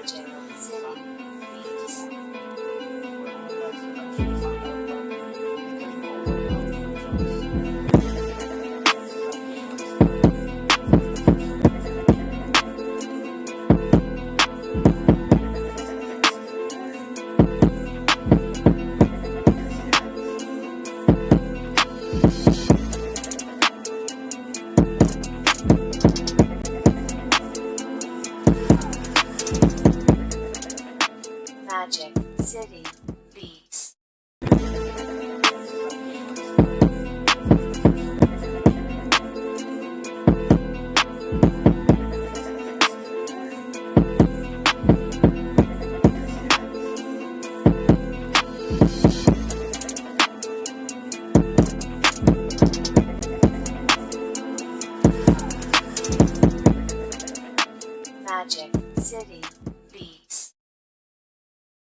Magic City Beats. Magic City Beats. Magic City